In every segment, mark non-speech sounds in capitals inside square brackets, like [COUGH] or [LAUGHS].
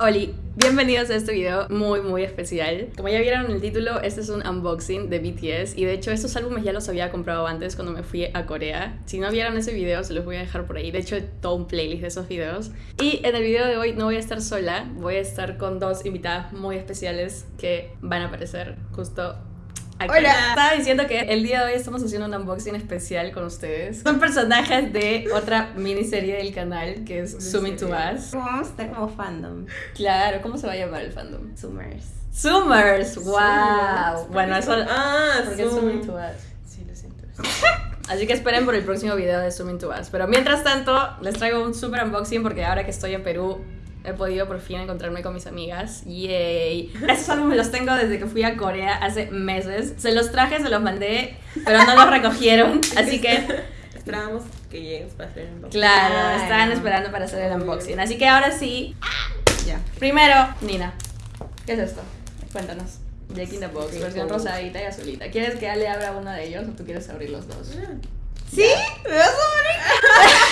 Oli, bienvenidos a este video muy muy especial. Como ya vieron en el título, este es un unboxing de BTS y de hecho estos álbumes ya los había comprado antes cuando me fui a Corea. Si no vieron ese video se los voy a dejar por ahí, de hecho todo un playlist de esos videos. Y en el video de hoy no voy a estar sola, voy a estar con dos invitadas muy especiales que van a aparecer justo Aquí. Hola. Estaba diciendo que el día de hoy estamos haciendo un unboxing especial con ustedes. Son personajes de otra miniserie del canal que es Zooming to Us. Vamos a estar como fandom. Claro, ¿cómo se va a llamar el fandom? Summers. Zoomers, wow. Bueno, eso Ah, porque es Zoom. Zooming to Us. Sí, lo siento. [LAUGHS] Así que esperen por el próximo video de Zooming to Us. Pero mientras tanto, les traigo un super unboxing porque ahora que estoy en Perú he podido por fin encontrarme con mis amigas. Yay. Esos álbumes los tengo desde que fui a Corea hace meses. Se los traje, se los mandé, pero no los recogieron. Así que, Esperábamos que llegues para hacer un claro, Claro. estaban esperando para hacer el unboxing. Así que ahora sí, Ya. primero, Nina, ¿qué es esto? Cuéntanos. Jack in the Box, Sí, versión oh. rosadita y azulita. ¿Quieres que Ale abra uno de ellos o tú quieres abrir los dos? ¿Sí? ¿Me vas a [LAUGHS]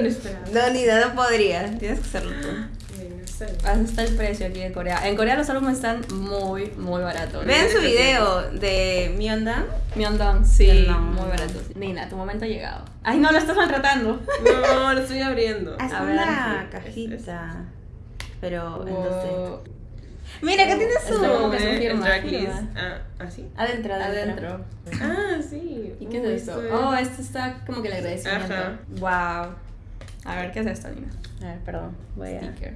Inesperado. morir? No, no podría. Tienes que hacerlo tú. No. Así está el precio aquí en Corea. En Corea los álbumes están muy, muy baratos. Vean su video de Myeondan. Myeongdong, sí, muy baratos. Nina, tu momento ha llegado. Ay, no, lo estás maltratando. No, lo estoy abriendo. Haz A ver, una sí, cajita. Pero Wow. entonces. Mira, acá tienes Es su. como que firma. Ah, ¿ah, sí? Adentro, adentro. Ah, sí. ¿Y qué es esto? Oh, este está como que el agradecimiento. Ajá. Wow. A ver, ¿qué es esto, Nina? A ver, perdón. Voy a. Sticker.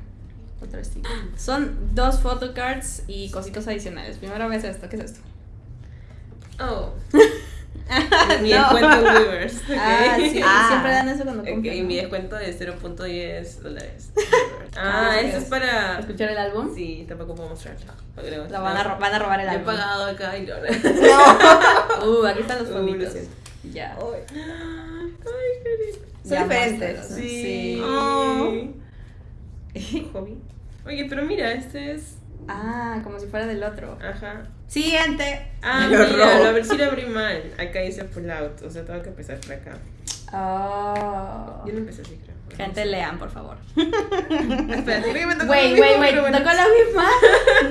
Otro sticker. Son dos photocards y cositos adicionales. Primero ves esto. ¿Qué es esto? Oh. [LAUGHS] mi No. descuento en Weavers. [LAUGHS] ok. Ah, sí. Ah. Siempre dan eso cuando compran. mi ¿no? descuento de 0.10 dólares. [LAUGHS] Ah, ah, ¿qué eso es? para. ¿Escuchar el álbum? Sí, tampoco puedo mostrarlo. La van a, ro- van a robar el Yo he álbum. pagado acá y no. Uh, aquí están los Uh, fonditos. lo siento. Ya. Lindo. Son Ya, diferentes. Sí. Sí. Oh. [LAUGHS] Hobby. Oye, pero mira, este es. Ah, como si fuera del otro. Ajá. Siguiente. Ah, lo mira, robo. sí lo abrí mal. Acá dice pull out. O sea, tengo que empezar por acá. Oh. Yo no empecé así, creo. Gente, lean, por favor. [LAUGHS] Espera, creo que me tocó Wait, wait, wait. ¿Tocó la misma?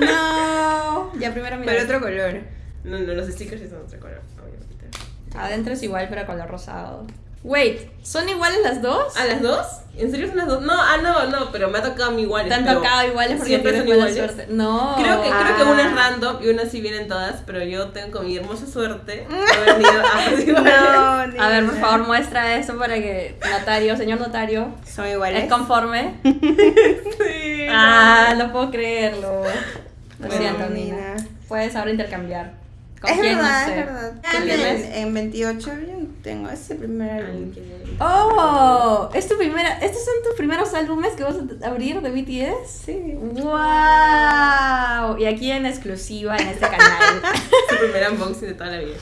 [LAUGHS] No. Ya primero mira. Pero otro color. No, no, los stickers son otra color. Quitar. Adentro es igual, pero color rosado. Wait, ¿son iguales las dos? ¿Ah, las dos? ¿En serio son las dos? No, ah, no, no, pero me ha tocado a mí iguales. ¿Te han tocado iguales porque siempre son mala iguales. suerte? No. Creo que, creo que Ah. una es random y una sí vienen todas, pero yo tengo con mi hermosa suerte he venido a [LAUGHS] [LAUGHS] iguales. A ver, por favor, muestra eso para que notario, señor notario, Son iguales. ¿es conforme? [LAUGHS] Sí. Ah, no puedo creerlo. Lo Bueno, siento, Nina. Nina. Puedes ahora intercambiar. ¿Con Es quién? verdad, no sé. es verdad. ¿Qué En, en 28 yo no tengo ese primer álbum. Oh, es tu primera, estos son tus primeros álbumes que vas a abrir de BTS. Sí. Wow. Y aquí en exclusiva en este canal. [LAUGHS] Su primer unboxing de toda la vida.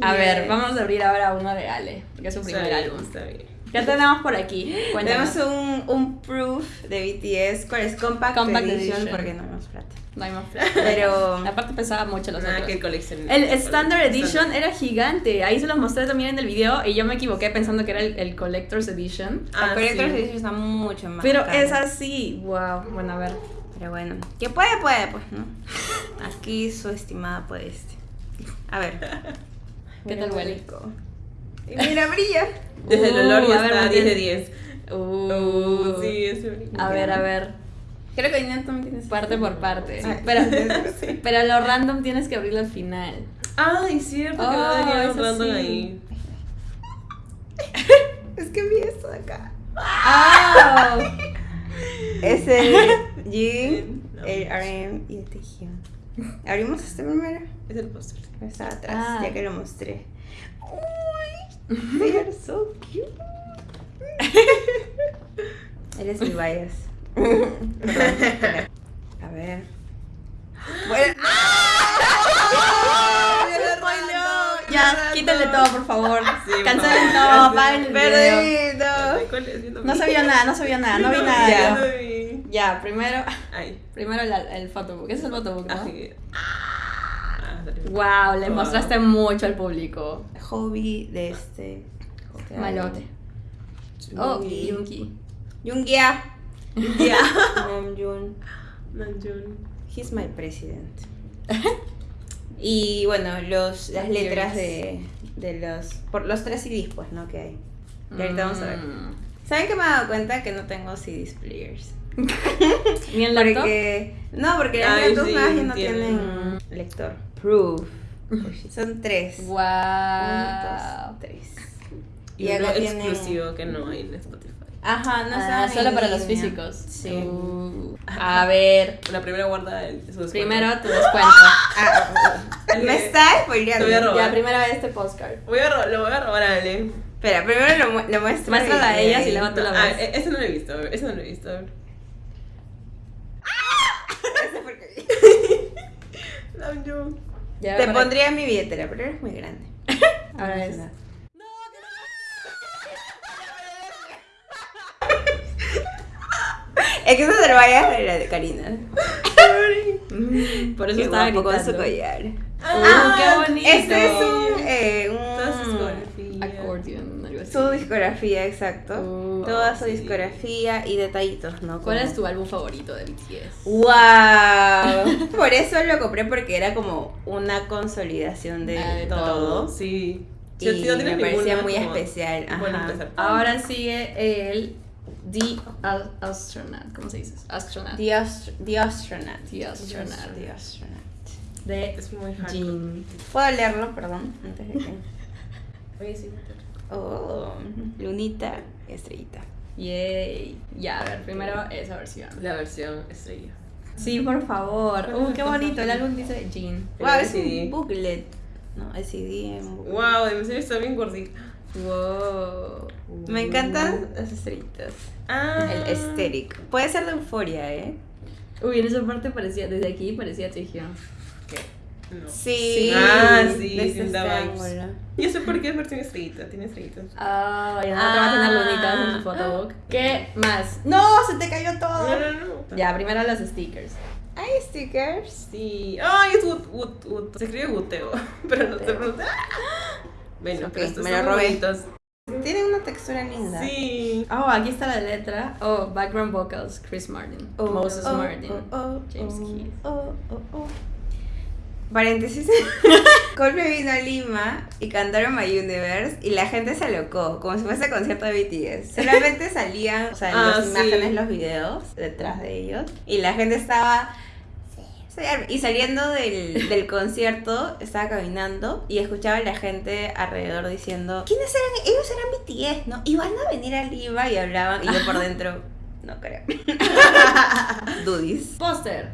A ver, vamos a abrir ahora uno de Ale, porque es su primer álbum. Está bien. ¿Qué tenemos por aquí? Cuéntanos. Tenemos un, un proof de BTS. ¿Cuál es? Compact, Compact edition, edition. porque no tenemos plata. No hay más [LAUGHS] plata. Pero Aparte pesaba mucho los Nada otros. que coleccionar. El Standard Edition era gigante. Ahí se los mostré también en el video y yo me equivoqué pensando que era el, el Collector's Edition. Ah, el Collector's sí. Edition está mucho más Pero caro. es así. Wow. Bueno, a ver. Pero bueno, que puede, puede, pues, ¿no? Aquí su estimada puede este. A ver. [LAUGHS] ¿Qué tal huele? Y mira, [LAUGHS] brilla. Desde el Uh, olor ya a ver, está mantén. 10 de 10. Uh, Uh, sí, es A ver, a ver. Creo que Nina también tiene Parte por parte. Sí. [LAUGHS] Pero, [LAUGHS] Sí. pero lo random tienes que abrirlo al final. Ay, cierto que Oh, va a venir es hablando así. ahí. [LAUGHS] Es que vi esto de acá. ¡Ah! Es el Jin, No. el RM y el Taehyung. Abrimos este primero. Es el póster. Está atrás, Ah. ya que lo mostré. Uy, they are so cute. Eres mi bias. A ver. Bueno. Ya, quítenle todo, por favor. Sí, Cancelen todo, apaguen el No se vio nada, no se vio nada, no vi nada. Ya. yo. vi. Ya, primero, [LAUGHS] Ay. primero el, el photobook. Ese es el photobook, ¿no? Ay. Ah. Wow, le Wow. mostraste mucho al público. Hobby de este. este Malote. Oh, Yungi. Yungia. Ya. [LAUGHS] Namjoon. Namjoon. He's my president. [LAUGHS] y bueno, los, las letras de, de los. Por los tres CDs, pues, ¿no? Que hay. Y ahorita vamos a ver. Mm. ¿Saben que me he dado cuenta que no tengo CDs players? [LAUGHS] ¿Ni en laptop? Porque. No, porque las laptops sí, no tienen. tienen lector. Proof. Son tres. Wow. Dos, tres. Y, Y uno tienen- exclusivo que no hay en Spotify. Ajá, no Ah, saben solo para los físicos. Sí. Uh, a ver, La primera guarda el, su descuento. primero tu [LAUGHS] descuento. Ah, me está spoileando. Te voy a robar. Ya, primero este postcard. Voy a lo voy a robar a Ale. Espera, primero lo, mu- lo muestro. Muéstrala a ellas y luego tú la Ah, ves. e- ese no lo he visto, a ver, ese no lo he visto. [LAUGHS] vi. [LAUGHS] Namjoon. Ya, Te pondría en mi billetera, pero eres muy grande. Ahora es. Es que eso se lo vaya a la de Karina. Por eso Qué estaba guapo con su collar. Uh, qué bonito. Este es un, eh, Toda su un discografía. Accordion, algo así. su discografía, exacto. Uh, Toda su sí. discografía y detallitos, ¿no? ¿Cuál Como- es tu álbum favorito de BTS? ¡Wow! Por eso lo compré porque era como una consolidación de, Ah, de todo. todo. Sí. Y si no me parecía muy como- especial, Bueno, ajá. Ahora sigue el The Al- Astronaut. ¿Cómo se dice? Astronaut. The, Ast- The Astronaut. The Astronaut. The Astronaut. De Es muy. Jin. ¿Puedo leerlo, perdón? Antes de que... [LAUGHS] Oye, sí. Oh, lunita, estrellita. Yay. Ya, a ver, primero esa versión. La versión estrella. Sí, por favor. Uh, qué bonito. El álbum dice. El Wow, es un booklet. No, el CD en booklet. Wow, en serio está bien gordita. Wow. Me encantan las estrellitas. Ah. El aesthetic. Puede ser de euforia, ¿eh? Uy, en esa parte parecía, desde aquí parecía. ¿Qué? No. Sí. Ah, sí, da vibes. Yo sé por qué es versión estrellita, tiene estrellitas. Ah, ya no te va a tener Ah. lunitas en tu photobook. ¿Qué más? ¡No! ¡Se te cayó todo! No, no, no. Ya, primero los stickers. Hay stickers. Sí. Ay, es Wood, Wood, Wood. Se escribe Guteo, [LAUGHS] pero no se pronuncia. [LAUGHS] Bueno, Ok, pero estos me lo robé. bonitos. Tienen una textura linda. Sí. Oh, aquí está la letra. Oh, background vocals, Chris Martin. Oh, Moses oh, Martin. oh, oh, James oh, Keith. oh, oh, oh. Paréntesis. [LAUGHS] Colpe vino a Lima y cantaron My Universe y la gente se alocó, como si fuese concierto de BTS. Solamente salían, o sea, Ah, las sí. imágenes, los videos detrás de ellos y la gente estaba... Y saliendo del, del [LAUGHS] concierto, estaba caminando y escuchaba a la gente alrededor diciendo, ¿quiénes eran? Ellos eran BTS, ¿no? Y van a venir a Lima y hablaban y yo por [LAUGHS] dentro, no creo. [LAUGHS] Dudis. Póster.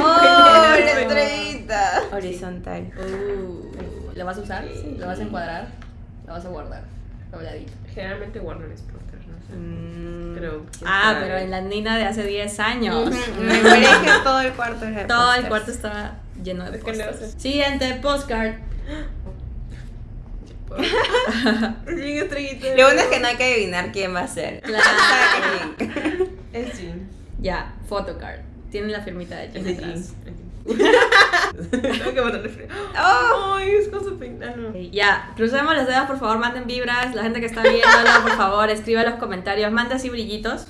¡Oh, la estrellita! Horizontal. Uh, ¿Lo vas a usar? Sí. ¿Lo vas a encuadrar? ¿Lo vas a guardar? Dobladito. Generalmente no sé. Mm. Ah, sabe. pero en la Nina de hace 10 años. Me parece que todo el cuarto era Todo el cuarto estaba lleno de pósters. Siguiente, postcard. [LAUGHS] Lo bueno es que no hay que adivinar quién va a ser. Claro. [LAUGHS] Es Jean. Ya, photocard. Tiene la firmita de Es Tengo que botarle frío. Oh. Ay, es con su peinado. Ya, crucemos los dedos, por favor, manden vibras. La gente que está viéndolo, por favor, escriba en los comentarios. Manda así brillitos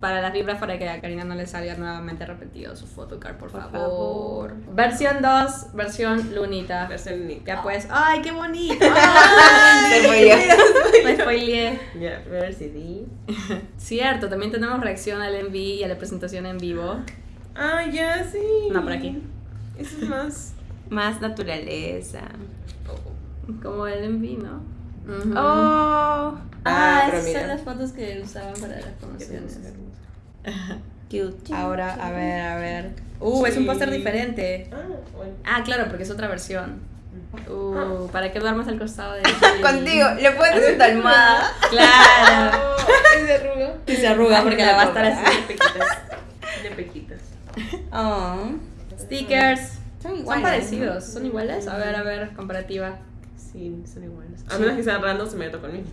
para las vibras para que a Karina no le salga nuevamente repetido su photocard, por, Por favor. favor. Versión 2, versión lunita. Versión Nick. Ya pues, ¡ay, qué bonito! Se [LAUGHS] ¡Ay! spoileó. Me spoileé. Ya, el [LAUGHS] CD. Cierto, también tenemos reacción al MV y a la presentación en vivo. Ah, ya, sí. No, por aquí. Eso es más. [LAUGHS] Más naturaleza. Como el MV, ¿no? Ujú. Oh. Ah, Ah, esas son las fotos que usaban para las promociones. Cute. [LAUGHS] Ahora, a ver, a ver. Uh, es un póster diferente. Ah, bueno. Ah, claro, porque es otra versión. Uh, ¿para qué duermes al costado de [LAUGHS] Contigo, le pones en tu almohada. Claro. Es de arruga. Y se arruga porque la va a estar así. Tiene pequitas. Tiene pequitas. [LAUGHS] Oh. Stickers. Son Son iguales. parecidos, son iguales. A ver, a ver, comparativa. Sí, son iguales. A menos que sean random, se me meto conmigo.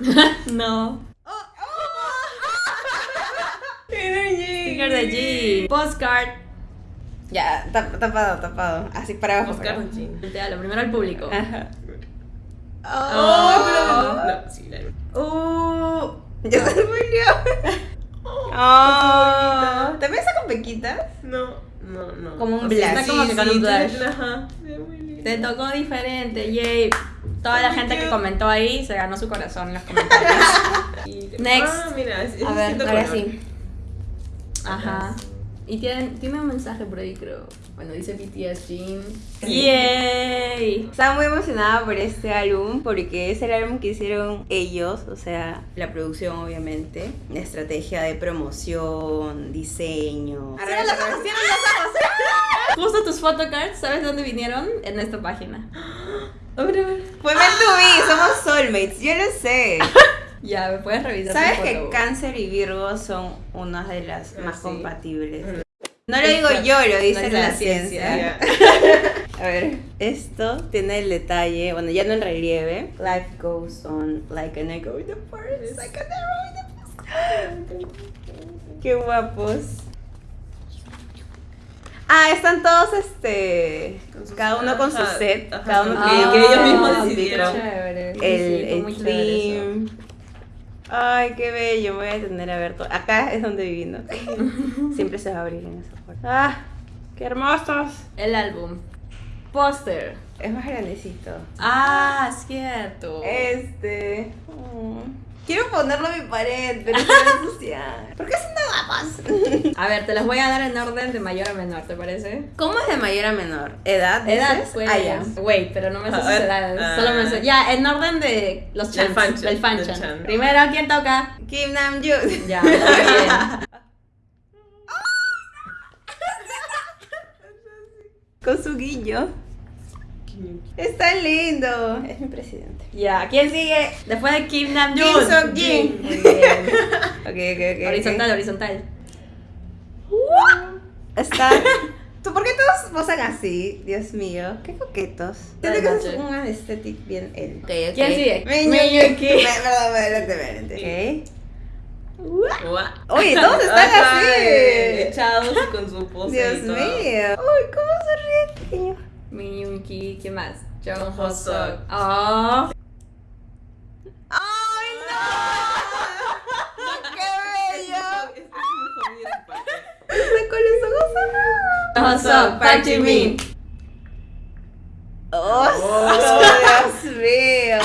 [LAUGHS] No. [LAUGHS] Sticker de G. Postcard. Ya, tap- tapado, tapado. Así para abajo. Para de. Ya, lo primero al público. Ajá. Oh, pero- No, sí, la Uh, Ya se murió. Oh, ¿También está con pequitas? No, no, no. Como un blush. Está como que con un blush. Ajá. Te tocó diferente, yay. Toda la gente que comentó ahí se ganó su corazón en los comentarios. [LAUGHS] Next. Ah, mira, A ver, ahora sí. Ajá. Y tiene, tiene un mensaje por ahí, creo. Bueno, dice BTS Jean. Sí. ¡Yay! Estaba muy emocionada por este álbum porque es el álbum que hicieron ellos, o sea, la producción obviamente, la estrategia de promoción, diseño. Cierra los ojos, cierra los ojos. Justo tus photocards, ¿sabes dónde vinieron? En esta página. [GASPS] Fue meant to be, somos soulmates, yo lo sé. [LAUGHS] Ya, me puedes revisar. ¿Sabes que? Cáncer y Virgo son unas de las Ah, más sí. compatibles? Mm. No lo digo yo, lo dice la, la ciencia. [LAUGHS] A ver, esto tiene el detalle, bueno, ya no en relieve. Life goes on like an echo in the forest, like an arrow in the [GASPS] Qué guapos. Ah, están todos este. Cada uno con su set. ajá, cada uno que- que ellos mismos Ah, decidieron. Chévere. El, el eso. theme. Ay, qué bello. Me voy a detener a ver todo. Acá es donde viví, ¿no? [LAUGHS] Siempre se va a abrir en esa puerta. ¡Ah! ¡Qué hermosos! El álbum. Póster. Es más grandecito. Ah, cierto. Este. mm, Quiero ponerlo a mi pared, pero estoy ensuciada. ¿Por qué son tan [LAUGHS] A ver, te las voy a dar en orden de mayor a menor, ¿te parece? ¿Cómo es de mayor a menor? ¿Edad? Edad, dices? pues. Ah, ya. Wait, pero no me sé sus edades. ah. Solo me sé. Ya, en orden de los Del chants. fanchan, Del fanchan. Primero, ¿quién toca? Kim Namjoon. Ya, [LAUGHS] muy bien. Con su guillo. Está lindo. Es mi presidente. Ya, ¿quién sigue? Después de Kim Namjoon. Kim Seok-jin. Muy bien. [LAUGHS] Ok, ok. Horizontal, horizontal. Está. [LAUGHS] ¿Tú por qué todos posan así? Dios mío, qué coquetos. Siento que Buenas es un aesthetic bien él. ¿Quién sigue? Miyuki. Perdón, adelante, adelante. Oye, todos [LAUGHS] están así. Echados y con su pose. Dios y todo. mío. Uy, ¿cómo sonríe, pequeño? Miyuki, ¿quién más? Jung Jung Ho Ho-seok. Sok. Oh. ¡Ay, [LAUGHS] no! ¡Qué bello! Con los ojos cerrados. Jung Ho Sok, Park Ji Min. ¡Oh, Oh. Dios mío!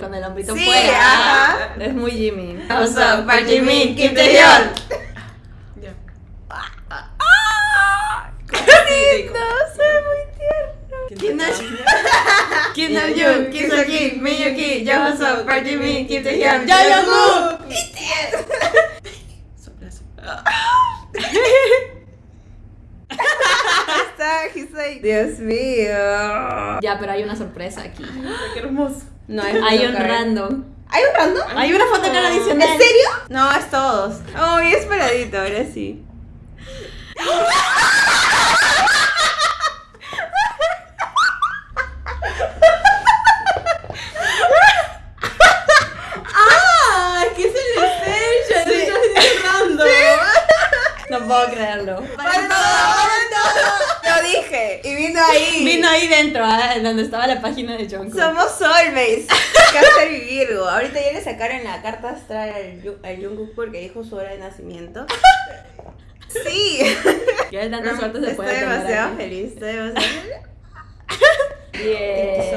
Con el hombrito Sí, fuera. ajá. Es muy Jimmy. Jung Ho Sok, Park Ji Min, Kim Taeyeon. Ya. ¡Qué lindo! Se ve muy tierno. ¿Quién Kim te Nam- toca? Kim Namjoon, Kim Seok-jin, Miyuki, Jung Ho Sok, Park Ji Min, Kim Taeyeon, Ya, Jung Jungkook. Sopla, sopla. Está, he's like, Dios mío. Ya, pero hay una sorpresa aquí. Qué hermoso. No hay Hay un photocard. random. ¿Hay un random? Hay una fotocard adicional. ¿En serio? No, es todos. Oh, bien esperadito, ahora sí. [LAUGHS] ¡Ah! ¿Qué es el extension? Sí. Estás cerrando. No puedo creerlo. ¡Para todo! Lo dije. Y vino ahí. Vino ahí dentro, ah, donde estaba la página de Jungkook. Somos soulmates. [LAUGHS] Cáncer y Virgo. Ahorita ya le sacaron la carta astral al, Jungkook porque dijo su hora de nacimiento. Sí. Que de tanta suerte se Estoy puede tener demasiado feliz. Estoy demasiado feliz. [LAUGHS]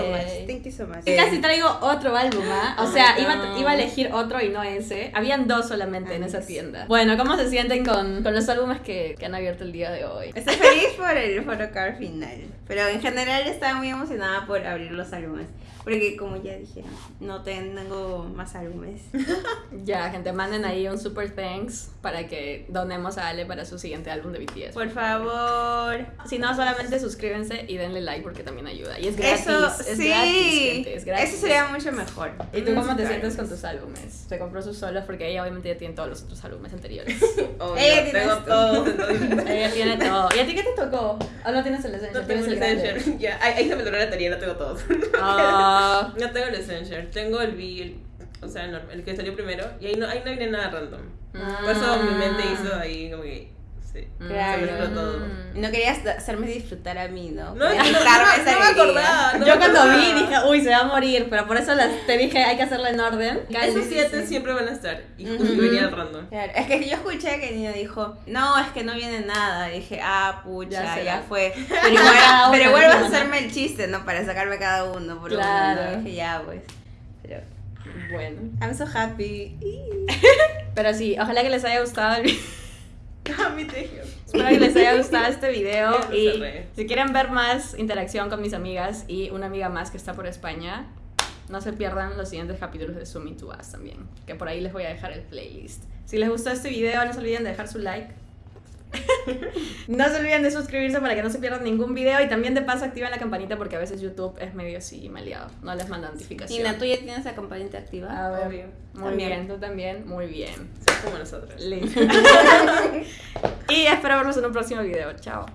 Thank you so much. Y casi traigo otro álbum, ¿ah? O Oh sea, iba, iba a elegir otro y no ese. Habían dos solamente en esa tienda. Bueno, ¿cómo se sienten con, con los álbumes que, que han abierto el día de hoy? Estoy feliz por el photocard final. Pero en general estaba muy emocionada por abrir los álbumes. Porque como ya dije, no tengo más álbumes. [LAUGHS] Ya, gente, manden ahí un super thanks para que donemos a Ale para su siguiente álbum de BTS. Por favor. Si no, solamente suscríbanse y denle like porque también ayuda. Y es gratis. Eso, es sí. gratis, gente, es gratis. Eso sería mucho mejor. ¿Y tú cómo te sientes con tus álbumes? Se compró sus solos porque ella obviamente ya tiene todos los otros álbumes anteriores. [LAUGHS] Obvio, Ella tiene tengo todo. [LAUGHS] ella tiene todo. ¿Y a ti qué te tocó? ¿O no tienes el Essential? No tengo ¿Tienes el? Essential. [LAUGHS] Ya, ahí, se me logró la teoría, no tengo todos. Ah, No tengo el Essential. Tengo el Bill, o sea, el, el que salió primero. Y ahí no, ahí no viene nada random. Por eso mi mente hizo ahí como que Sí. Mm. Claro. Se todo. Y no querías hacerme disfrutar a mí, ¿no? No, no, no, quitarme no, esa no me acordaba. no Yo me cuando acordaba. vi dije, uy, se va a morir, pero por eso las- te dije, hay que hacerlo en orden. Esos siete sí. siempre van a estar. Y venía el random. Claro, es que yo escuché que Nina dijo, no, es que no viene nada. Y dije, ah, pucha, Ya fue. Pero igual, [LAUGHS] pero igual vas a hacerme el chiste, ¿no? Para sacarme cada uno por Claro. uno. ¿no? Dije, ya, pues. Bueno. I'm so happy. [LAUGHS] Pero sí, ojalá que les haya gustado el video. [LAUGHS] Espero que les haya gustado este video y si quieren ver más interacción con mis amigas y una amiga más que está por España, no se pierdan los siguientes capítulos de Zoom to Us también, que por ahí les voy a dejar el playlist. Si les gustó este video, no se olviden de dejar su like. [LAUGHS] no se olviden de suscribirse para que no se pierdan ningún video y también de paso activen la campanita porque a veces YouTube es medio así maleado, no les manda notificación. Nina, ¿tú ya tienes la campanita activa? A ver, Obvio. muy También. bien, tú también, muy bien. Son como nosotros. Listo. [LAUGHS] [LAUGHS] y espero vernos en un próximo video. Chao.